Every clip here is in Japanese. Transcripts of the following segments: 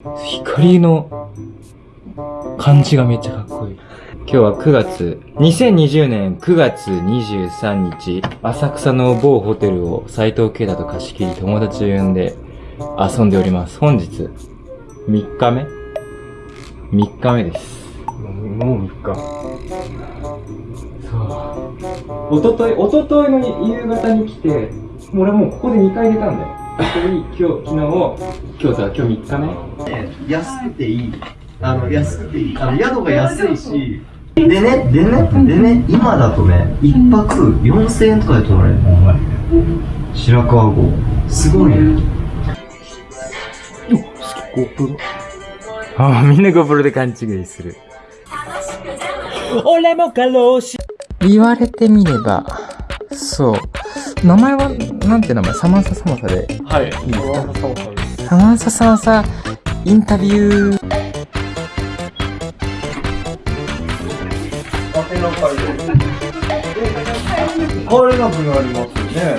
光の感じがめっちゃかっこいい。今日は9月、2020年9月23日、浅草の某ホテルを斎藤慶太と貸し切り友達を呼んで遊んでおります。本日、3日目 ?3 日目です。もう3日。そう。おととい、おとといの夕方に来て、俺もうここで2回出たんだよ。に今日、昨日、今日さ、今日3日目安くていい。あの、安くていい。あの、宿が安いし。でね、でね、でね、今だとね、一泊4000円とかで取られるの。白川郷。すごいね。ああ、みんな GoPro で勘違いする。俺も過労死言われてみれば、そう。名前は、なんて名前？サマンササマサで。はい。いいですかサマンササマサ、インタビュー。これが分ありますよね。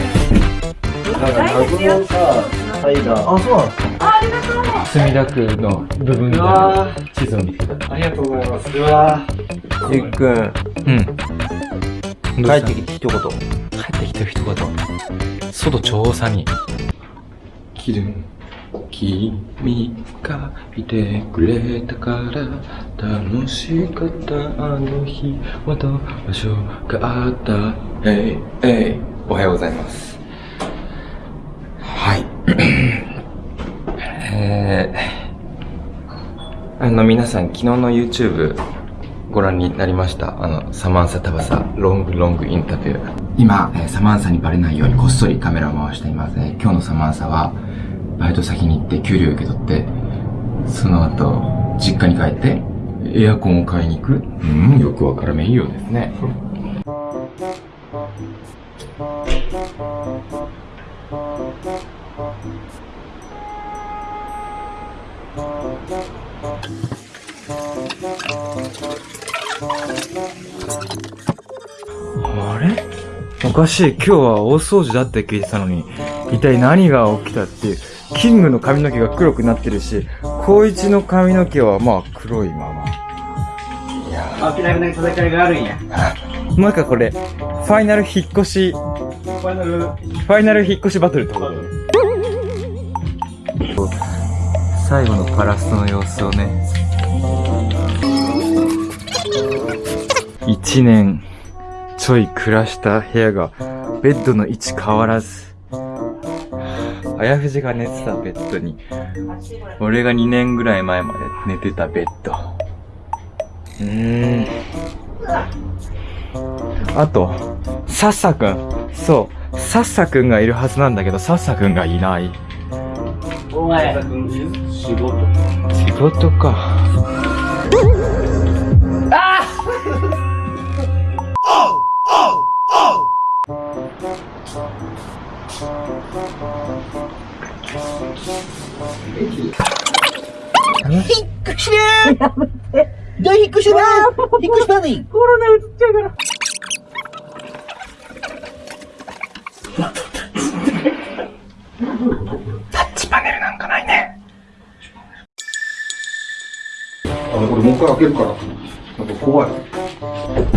なんか、謎のさ、階段。あ、そうなんですか墨田区の部分でわ地図を見つけた。ありがとうございます。うわゆっくん、うん。帰ってきて一言。ってきた。一言。外超寒い。きる君がいてくれた。から楽しかった。あの日はどうしようがあった。えいえいおはようございますはいえー、あの皆さん昨日の YouTube ご覧になりましたあのサマンサタバサロングロングインタビュー。今、えーサマンサにバレないようにこっそりカメラを回しています。ね今日のサマンサはバイト先に行って給料受け取ってその後実家に帰ってエアコンを買いに行く。うんよくわからめいいようですね。あれ？おかしい。今日は大掃除だって聞いてたのに、一体何が起きたっていう。キングの髪の毛が黒くなってるし、光一の髪の毛はまあ黒いまま。いやあ、きなくな戦いがあるんや。ーなんかこれ、ファイナル引っ越し、フファイナル。ァイナル引っ越しバトルってこと？だよね。最後のパラストの様子をね。一年ちょい暮らした部屋が、ベッドの位置変わらず。あやふじが寝てたベッドに、俺が2年ぐらい前まで寝てたベッド。うーん。あと、サッサくん。そう、サッサくんがいるはずなんだけど、サッサくんがいない。お前。仕事。仕事か。じゃあ、引っ越しば引っ越しばに。コロナ移っちゃうから。タッチパネルなんかないね。あの、これもう一回開けるから。なんか怖い。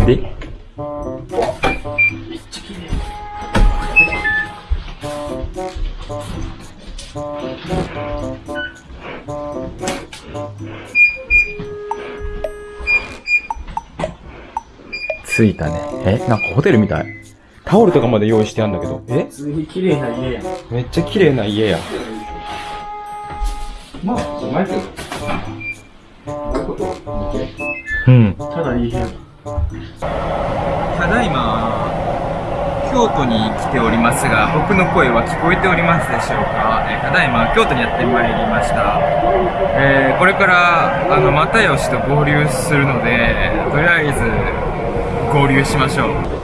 で？着いたね。え？なんかホテルみたい。タオルとかまで用意してあるんだけど。え？普通に綺麗な家やん。めっちゃ綺麗な家や。まあ、じゃないけど。こういうこと似てうん。ただいい部屋。ただいま、京都に来ておりますが、僕の声は聞こえておりますでしょうか、えーただいま、京都にやってまいりました。えーこれから、あの、又吉と合流するので、とりあえず、合流しましょう。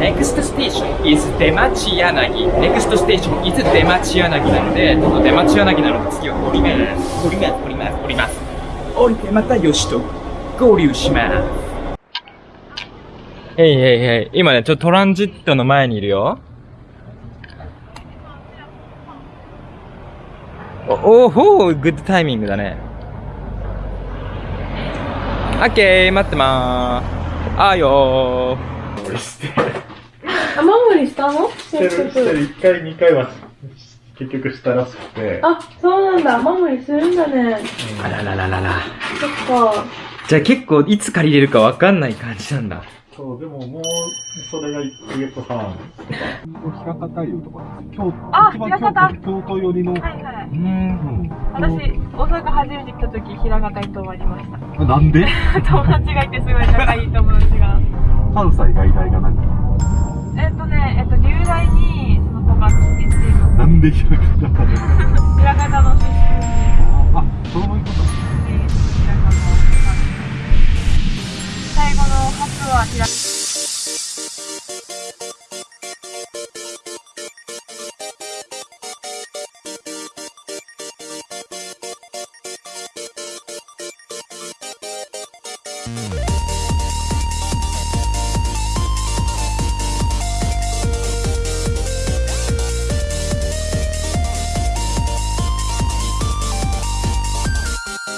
Next station is 出町柳。Next station is 出町柳なので、ちょっと出町柳なので次は降ります。降ります、降ります、降ります。降りて又吉と合流します。へいへいへい。今ね、ちょっとトランジットの前にいるよ。お、おーほー、グッドタイミングだね。オッケー待ってまーすあーよ俺して雨漏りしたの？してるしてる1回2回は結局したらしくてあ、そうなんだ。雨漏りするんだね。あらららららそっか。じゃあ結構いつ借りれるかわかんない感じなんだそうでももうそれが1ヶ月半平方湯とかです京あ一番枚方。京都寄りの、はいはい。うん私、大阪初めて来た時、平方に泊まりました。あ なんで？友達がいてすごい仲いい友達が。関西外大がなんかえっとね、えっと、留大にその子が来てて、なんで平方で平方の初は平「